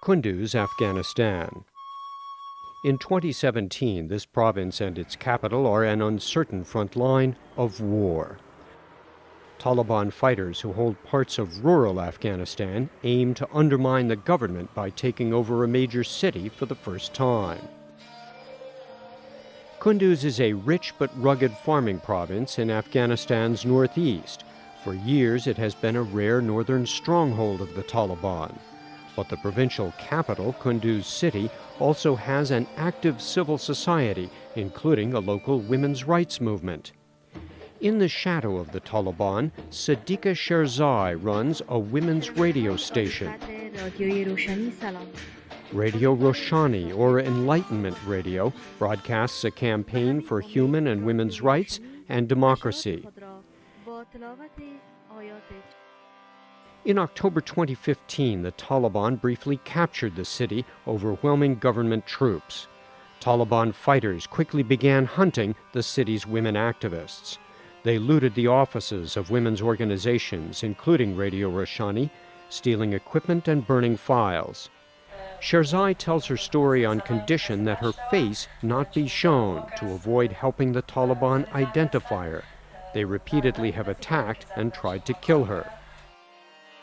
Kunduz, Afghanistan. In 2017, this province and its capital are an uncertain front line of war. Taliban fighters who hold parts of rural Afghanistan aim to undermine the government by taking over a major city for the first time. Kunduz is a rich but rugged farming province in Afghanistan's northeast. For years, it has been a rare northern stronghold of the Taliban. But the provincial capital, Kunduz City, also has an active civil society, including a local women's rights movement. In the shadow of the Taliban, Sadiqa Sherzai runs a women's radio station. Radio Roshani, or Enlightenment Radio, broadcasts a campaign for human and women's rights and democracy. In October 2015, the Taliban briefly captured the city, overwhelming government troops. Taliban fighters quickly began hunting the city's women activists. They looted the offices of women's organizations, including Radio Roshani, stealing equipment and burning files. Sherzai tells her story on condition that her face not be shown to avoid helping the Taliban identify her. They repeatedly have attacked and tried to kill her.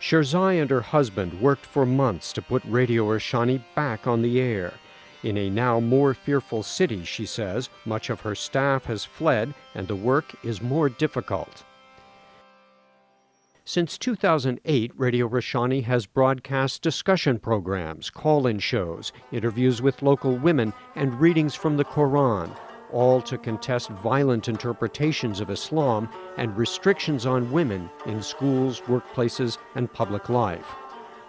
Sherzai and her husband worked for months to put Radio Roshani back on the air. In a now more fearful city, she says, much of her staff has fled and the work is more difficult. Since 2008, Radio Roshani has broadcast discussion programs, call in shows, interviews with local women, and readings from the Quran, all to contest violent interpretations of Islam and restrictions on women in schools, workplaces, and public life.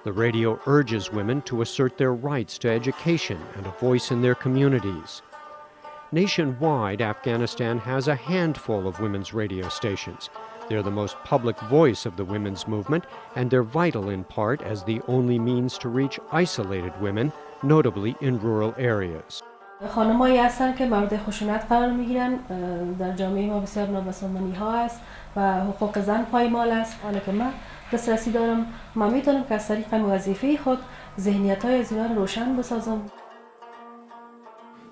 The radio urges women to assert their rights to education and a voice in their communities. Nationwide, Afghanistan has a handful of women's radio stations. They're the most public voice of the women's movement, and they're vital in part as the only means to reach isolated women, notably in rural areas. خانمایی هستن که مورد خشونت قرار می‌گیرن در جامعه ما بسیار نابسامانی ها است و حقوق زن پایمال است حالا که من دسترسی دارم من می‌تونم که از طریق وظیفه خود ذهنیت های از روشن بسازم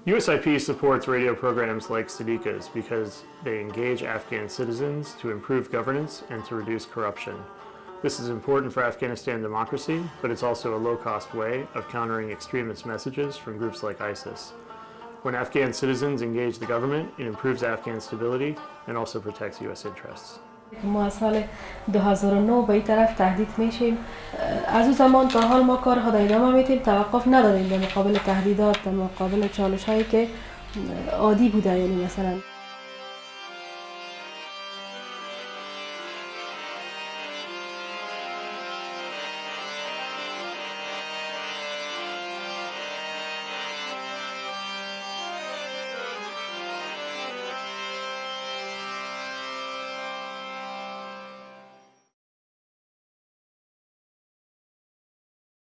USIP supports radio programs like Sadiqa's because they engage Afghan citizens to improve governance and to reduce corruption. This is important for Afghanistan democracy, but it's also a low-cost way of countering extremist messages from groups like ISIS. When Afghan citizens engage the government, it improves Afghan stability and also protects U.S. interests. ما از سال 2009 به این طرف تهدید میشیم از اون زمان تا حال ما کار خود ادامه میتیم توقف نداریم در مقابل تهدیدات در مقابل چالش هایی که عادی بوده یعنی مثلا